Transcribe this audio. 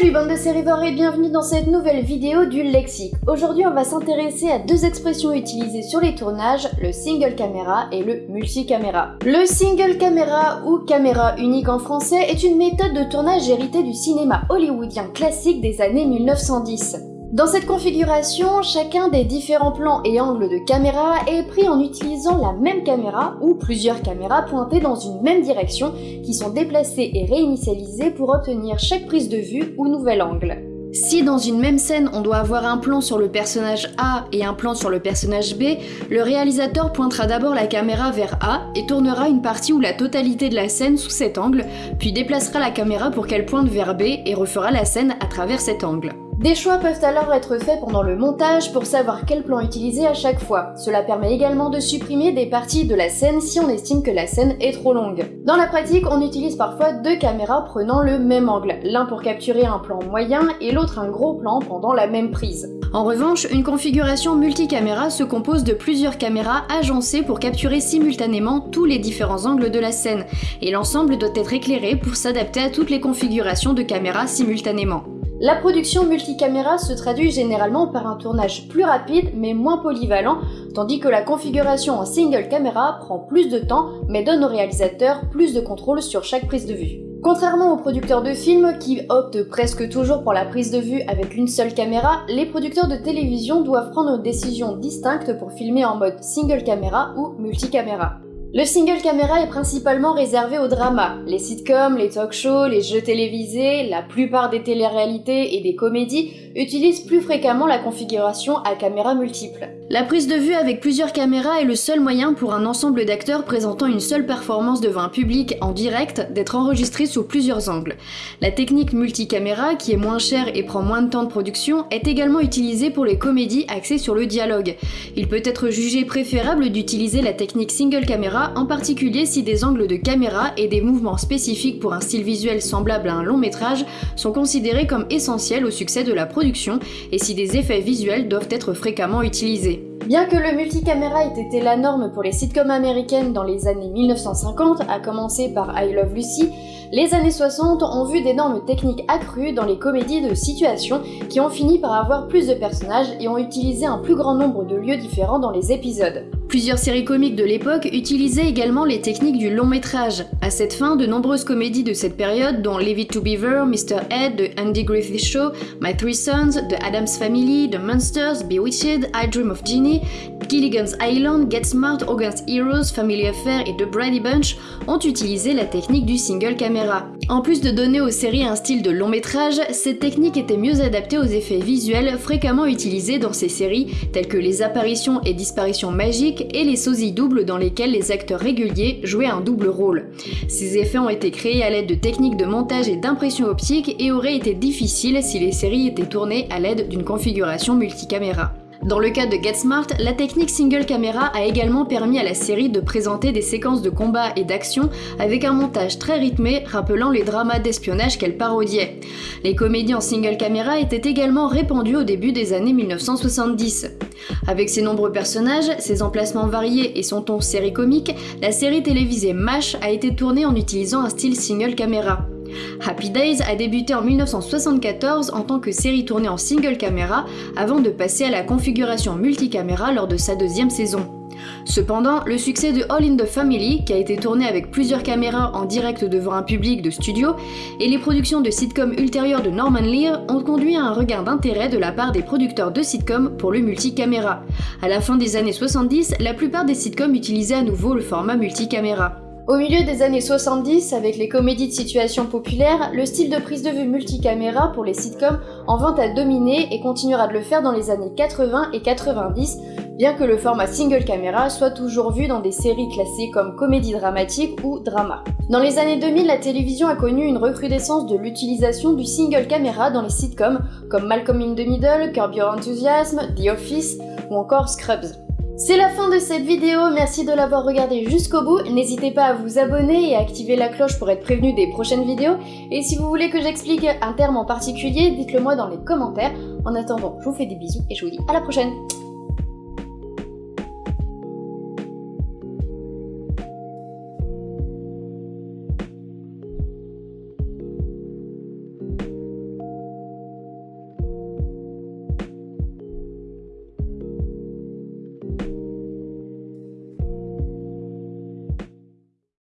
Salut bande de sérivores et bienvenue dans cette nouvelle vidéo du lexique. Aujourd'hui on va s'intéresser à deux expressions utilisées sur les tournages, le single caméra et le multicaméra. Le single caméra ou caméra unique en français est une méthode de tournage héritée du cinéma hollywoodien classique des années 1910. Dans cette configuration, chacun des différents plans et angles de caméra est pris en utilisant la même caméra ou plusieurs caméras pointées dans une même direction qui sont déplacées et réinitialisées pour obtenir chaque prise de vue ou nouvel angle. Si dans une même scène on doit avoir un plan sur le personnage A et un plan sur le personnage B, le réalisateur pointera d'abord la caméra vers A et tournera une partie ou la totalité de la scène sous cet angle, puis déplacera la caméra pour qu'elle pointe vers B et refera la scène à travers cet angle. Des choix peuvent alors être faits pendant le montage pour savoir quel plan utiliser à chaque fois. Cela permet également de supprimer des parties de la scène si on estime que la scène est trop longue. Dans la pratique, on utilise parfois deux caméras prenant le même angle, l'un pour capturer un plan moyen et l'autre un gros plan pendant la même prise. En revanche, une configuration multicaméra se compose de plusieurs caméras agencées pour capturer simultanément tous les différents angles de la scène, et l'ensemble doit être éclairé pour s'adapter à toutes les configurations de caméras simultanément. La production multicaméra se traduit généralement par un tournage plus rapide mais moins polyvalent, tandis que la configuration en single caméra prend plus de temps mais donne au réalisateur plus de contrôle sur chaque prise de vue. Contrairement aux producteurs de films qui optent presque toujours pour la prise de vue avec une seule caméra, les producteurs de télévision doivent prendre une décision distincte pour filmer en mode single caméra ou multicaméra. Le single caméra est principalement réservé au drama. Les sitcoms, les talk shows, les jeux télévisés, la plupart des téléréalités et des comédies utilisent plus fréquemment la configuration à caméra multiple. La prise de vue avec plusieurs caméras est le seul moyen pour un ensemble d'acteurs présentant une seule performance devant un public en direct d'être enregistré sous plusieurs angles. La technique multicaméra, qui est moins chère et prend moins de temps de production, est également utilisée pour les comédies axées sur le dialogue. Il peut être jugé préférable d'utiliser la technique single caméra, en particulier si des angles de caméra et des mouvements spécifiques pour un style visuel semblable à un long métrage sont considérés comme essentiels au succès de la production et si des effets visuels doivent être fréquemment utilisés. Bien que le multicaméra ait été la norme pour les sitcoms américaines dans les années 1950, à commencer par I Love Lucy, les années 60 ont vu d'énormes techniques accrues dans les comédies de situation qui ont fini par avoir plus de personnages et ont utilisé un plus grand nombre de lieux différents dans les épisodes. Plusieurs séries comiques de l'époque utilisaient également les techniques du long métrage. À cette fin, de nombreuses comédies de cette période, dont Leave to Beaver, Mr. Ed, The Andy Griffith Show, My Three Sons, The Addams Family, The Monsters, Bewitched, I Dream of Ginny, Gilligan's Island, Get Smart, Against Heroes, Family Affair et The Brady Bunch ont utilisé la technique du single caméra. En plus de donner aux séries un style de long métrage, cette technique était mieux adaptée aux effets visuels fréquemment utilisés dans ces séries, tels que les apparitions et disparitions magiques et les sosies doubles dans lesquels les acteurs réguliers jouaient un double rôle. Ces effets ont été créés à l'aide de techniques de montage et d'impression optique et auraient été difficiles si les séries étaient tournées à l'aide d'une configuration multicaméra. Dans le cas de Get Smart, la technique single camera a également permis à la série de présenter des séquences de combat et d'action avec un montage très rythmé rappelant les dramas d'espionnage qu'elle parodiait. Les comédies en single camera étaient également répandues au début des années 1970. Avec ses nombreux personnages, ses emplacements variés et son ton série comique, la série télévisée MASH a été tournée en utilisant un style single camera. Happy Days a débuté en 1974 en tant que série tournée en single caméra avant de passer à la configuration multicaméra lors de sa deuxième saison. Cependant, le succès de All in the Family, qui a été tourné avec plusieurs caméras en direct devant un public de studio, et les productions de sitcoms ultérieures de Norman Lear ont conduit à un regain d'intérêt de la part des producteurs de sitcoms pour le multicaméra. À la fin des années 70, la plupart des sitcoms utilisaient à nouveau le format multicaméra. Au milieu des années 70, avec les comédies de situation populaires, le style de prise de vue multicaméra pour les sitcoms en vint à dominer et continuera de le faire dans les années 80 et 90, bien que le format single caméra soit toujours vu dans des séries classées comme comédie dramatique ou drama. Dans les années 2000, la télévision a connu une recrudescence de l'utilisation du single caméra dans les sitcoms comme Malcolm in the Middle, Curb Your Enthusiasm, The Office ou encore Scrubs. C'est la fin de cette vidéo, merci de l'avoir regardé jusqu'au bout. N'hésitez pas à vous abonner et à activer la cloche pour être prévenu des prochaines vidéos. Et si vous voulez que j'explique un terme en particulier, dites-le moi dans les commentaires. En attendant, je vous fais des bisous et je vous dis à la prochaine